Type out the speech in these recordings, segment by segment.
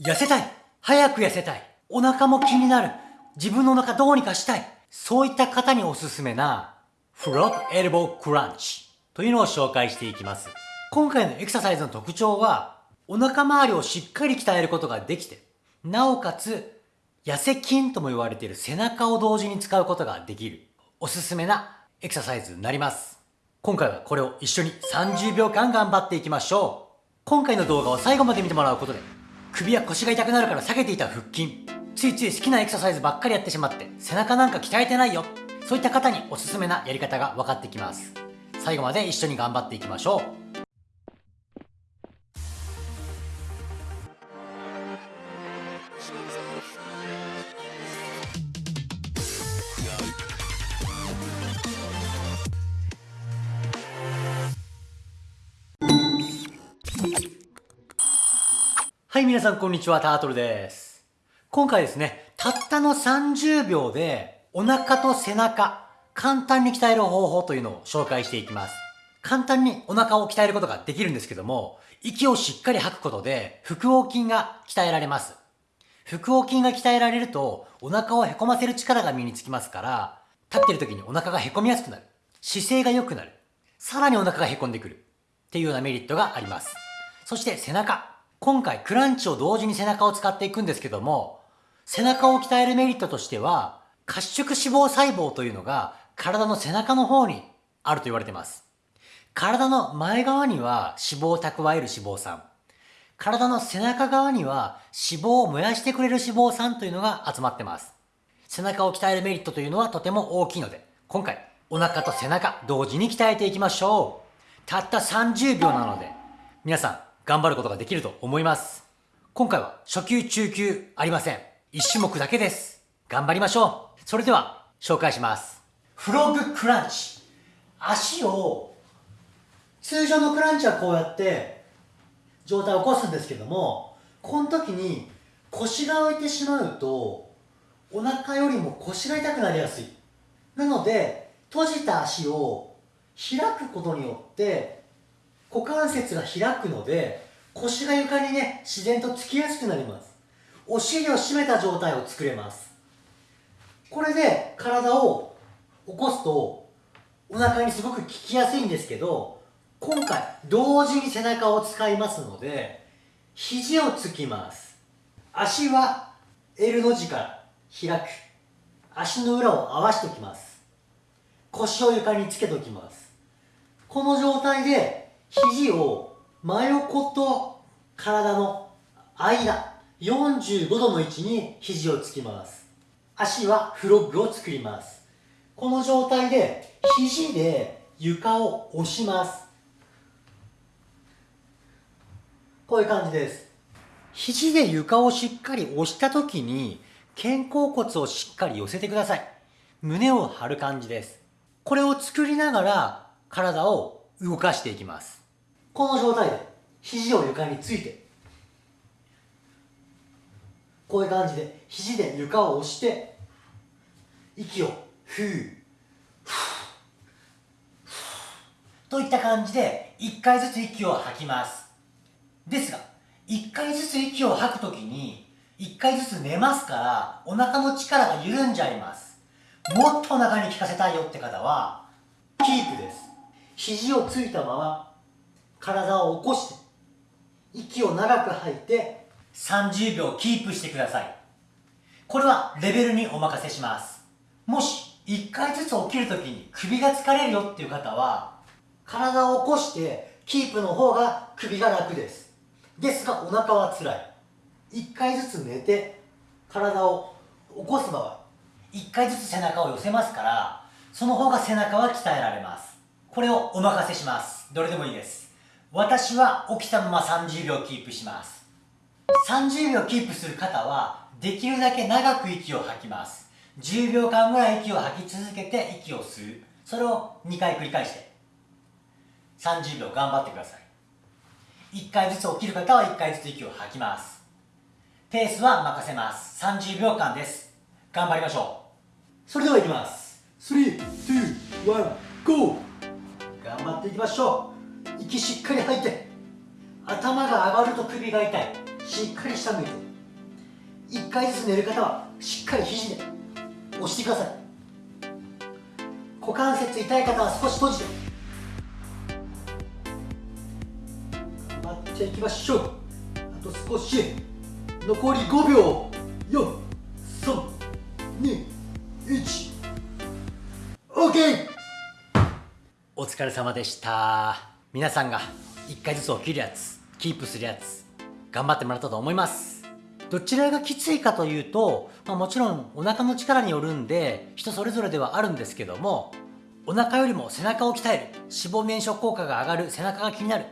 痩せたい。早く痩せたい。お腹も気になる。自分のお腹どうにかしたい。そういった方におすすめなフロップエルボークランチというのを紹介していきます。今回のエクササイズの特徴はお腹周りをしっかり鍛えることができてなおかつ痩せ筋とも言われている背中を同時に使うことができるおすすめなエクササイズになります。今回はこれを一緒に30秒間頑張っていきましょう。今回の動画を最後まで見てもらうことで首や腰が痛くなるから避けていた腹筋。ついつい好きなエクササイズばっかりやってしまって背中なんか鍛えてないよ。そういった方におすすめなやり方が分かってきます。最後まで一緒に頑張っていきましょう。はい、皆さんこんにちは、タートルです。今回ですね、たったの30秒でお腹と背中、簡単に鍛える方法というのを紹介していきます。簡単にお腹を鍛えることができるんですけども、息をしっかり吐くことで腹横筋が鍛えられます。腹横筋が鍛えられるとお腹をへこませる力が身につきますから、立ってる時にお腹がへこみやすくなる。姿勢が良くなる。さらにお腹がへこんでくる。っていうようなメリットがあります。そして背中。今回クランチを同時に背中を使っていくんですけども、背中を鍛えるメリットとしては、褐色脂肪細胞というのが体の背中の方にあると言われています。体の前側には脂肪を蓄える脂肪酸。体の背中側には脂肪を燃やしてくれる脂肪酸というのが集まってます。背中を鍛えるメリットというのはとても大きいので、今回お腹と背中同時に鍛えていきましょう。たった30秒なので、皆さん頑張ることができると思います。今回は初級中級ありません。1種目だけです。頑張りましょう。それでは紹介します。フロッグクランチ。足を、通常のクランチはこうやって状態を起こすんですけども、この時に腰が浮いてしまうと、お腹よりも腰が痛くなりやすい。なので、閉じた足を開くことによって股関節が開くので腰が床にね自然とつきやすくなります。お尻を締めた状態を作れます。これで体を起こすとお腹にすごく効きやすいんですけど今回同時に背中を使いますので肘をつきます。足は L の字から開く。足の裏を合わしておきます。腰を床につけておきます。この状態で肘を真横と体の間45度の位置に肘をつきます。足はフロッグを作ります。この状態で肘で床を押します。こういう感じです。肘で床をしっかり押した時に肩甲骨をしっかり寄せてください。胸を張る感じです。これを作りながら体を動かしていきます。この状態で肘を床についてこういう感じで肘で床を押して息をふうといった感じで1回ずつ息を吐きます。ですが1回ずつ息を吐くときに1回ずつ寝ますからお腹の力が緩んじゃいます。もっとお腹に効かせたいよって方はキープです。肘をついたまま体を起こして息を長く吐いて30秒キープしてください。これはレベルにお任せします。もし1回ずつ起きるときに首が疲れるよっていう方は体を起こしてキープの方が首が楽です。ですがお腹は辛い。1回ずつ寝て体を起こす場合1回ずつ背中を寄せますからその方が背中は鍛えられます。これをお任せします。どれでもいいです。私は起きたまま30秒キープします。30秒キープする方はできるだけ長く息を吐きます。10秒間ぐらい息を吐き続けて息を吸う。それを2回繰り返して。30秒頑張ってください。1回ずつ起きる方は1回ずつ息を吐きます。ペースは任せます。30秒間です。頑張りましょう。それではいきます。321 GO 頑張っていきましょう息しっかり吐いて頭が上がると首が痛い。しっかり下向いて。1回ずつ寝る方はしっかり肘で押してください。股関節痛い方は少し閉じて。頑張っていきましょう。あと少し。残り5秒。431 OK お疲れ様でした。皆さんが1回ずつ起きるやつキープするやつ頑張ってもらったと思います。どちらがきついかというと、まあ、もちろんお腹の力によるんで人それぞれではあるんですけどもお腹よりも背中を鍛える脂肪燃焼効果が上がる背中が気になる。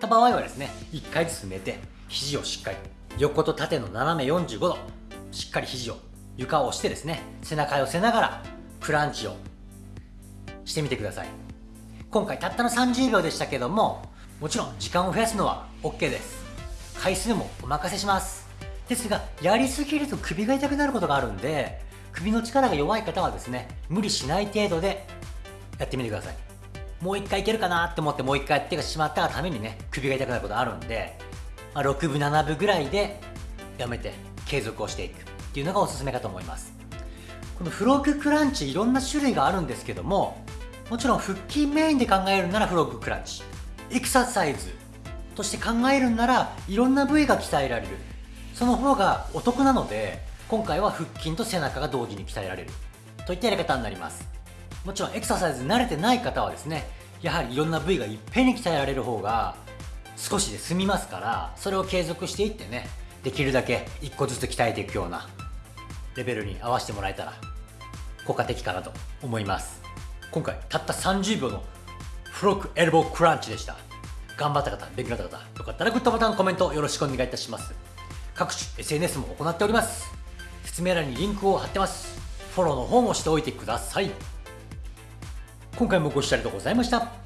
た場合はですね1回ずつ寝て肘をしっかり横と縦の斜め45度しっかり肘を床を押してですね背中寄せながらクランチをしてみてください。今回たったの30秒でしたけどももちろん時間を増やすのは OK です。回数もお任せします。ですがやりすぎると首が痛くなることがあるんで首の力が弱い方はですね無理しない程度でやってみてください。もう一回いけるかなって思ってもう一回やってしまったがためにね首が痛くなることあるんで、まあ、6分7分ぐらいでやめて継続をしていく。っていうのがおすすめかと思います。このフロッグクランチいろんな種類があるんですけどももちろん腹筋メインで考えるならフロッグクランチエクササイズとして考えるならいろんな部位が鍛えられる。その方がお得なので今回は腹筋と背中が同時に鍛えられる。といったやり方になります。もちろんエクササイズ慣れてない方はですねやはりいろんな部位がいっぺんに鍛えられる方が少しで済みますからそれを継続していってねできるだけ1個ずつ鍛えていくようなレベルに合わせてもらえたら効果的かなと思います。今回たった30秒のフロックエルボークランチでした。頑張った方勉強になった方よかったらグッドボタンコメントよろしくお願いいたします。各種 SNS も行っております。説明欄にリンクを貼ってます。フォローの方もしておいてください。今回もご視聴ありがとうございました。